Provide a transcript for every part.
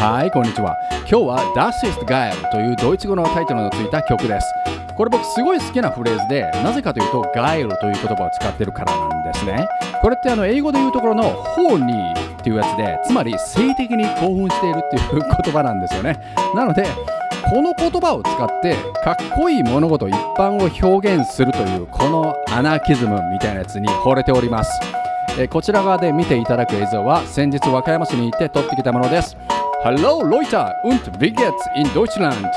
はい。こんにちは。今日は Das ist geil というドイツ語のタイトルのついた曲です。これ僕すごい好きなフレーズでなぜかというと geil という言葉を使ってるからなんですね。これってあの英語で言うところの horny っていうやつでつまり性的に興奮しているっていう言葉なんですよね。なのでこの言葉を使ってかっこいい物事一般を表現するというこのアナキズムみたいなやつに惚れております。えこちら側で見ていただく映像は先日和歌山市に行って撮ってきたものです。Hallo Leute und wie geht's in Deutschland?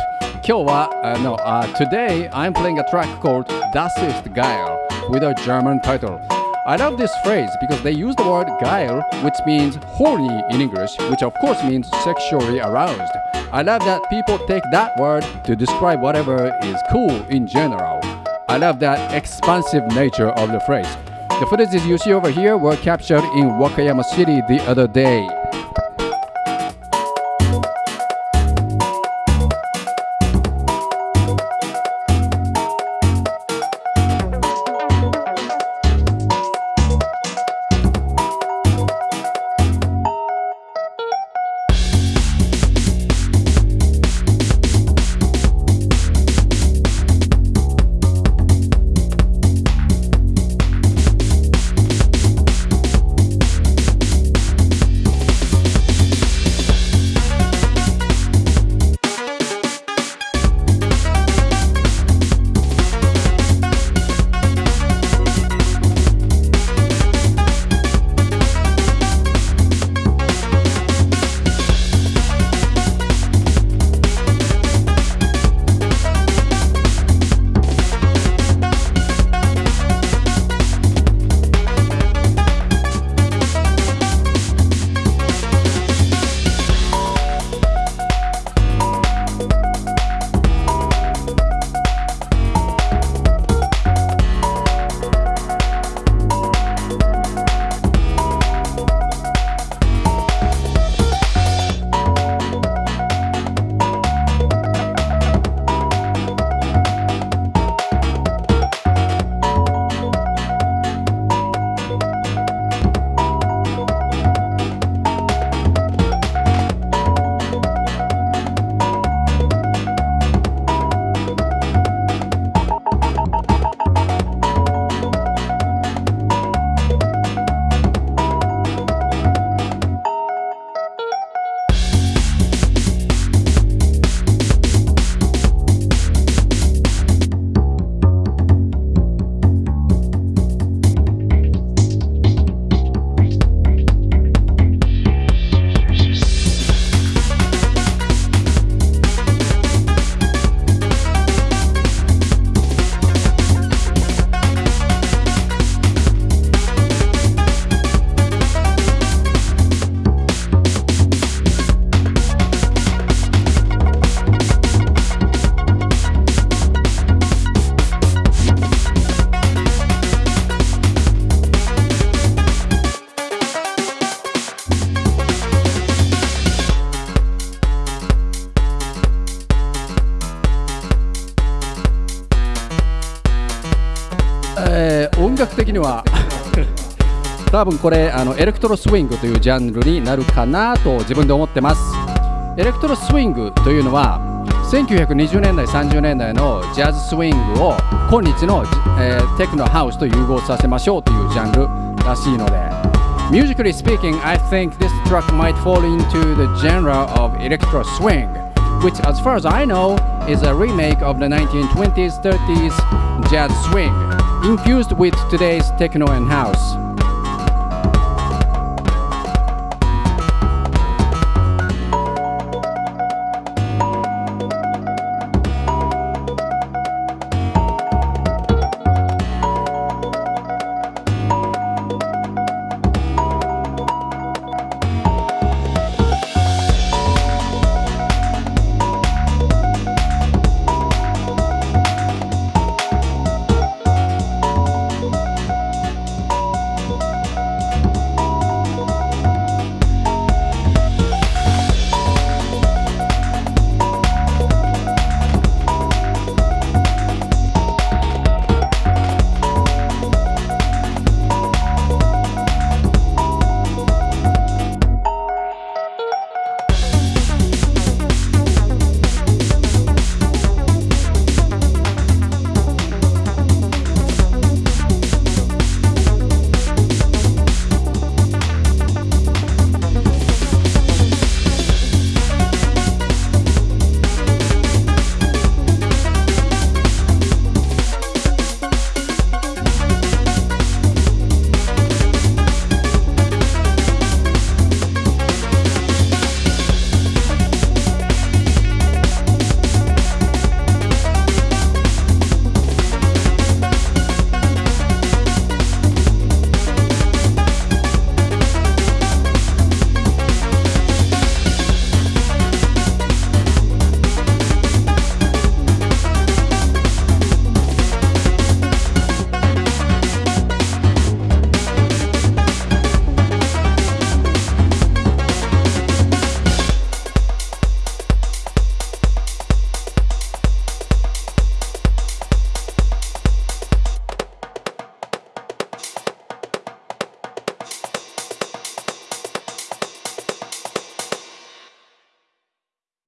今日は、uh, no, uh, today I'm playing a track called Das ist geil with a German title. I love this phrase because they use the word geil, which means horny in English, which of course means sexually aroused. I love that people take that word to describe whatever is cool in general. I love that expansive nature of the phrase. The footages you see over here were captured in Wakayama City the other day. えー音楽的には多分これあのエレクトロスイングというジャンルになるかなと自分で思ってますエレクトロスイングというのは1920年代30年代のジャズスイングを今日の、えーテクノハウスと融合させましょうというジャンルらしいので Musically speaking, I think this track might fall into the genre of electro swing, which, as far as I know, is a remake of the 1920s 30s jazz swing, infused with today's techno and house.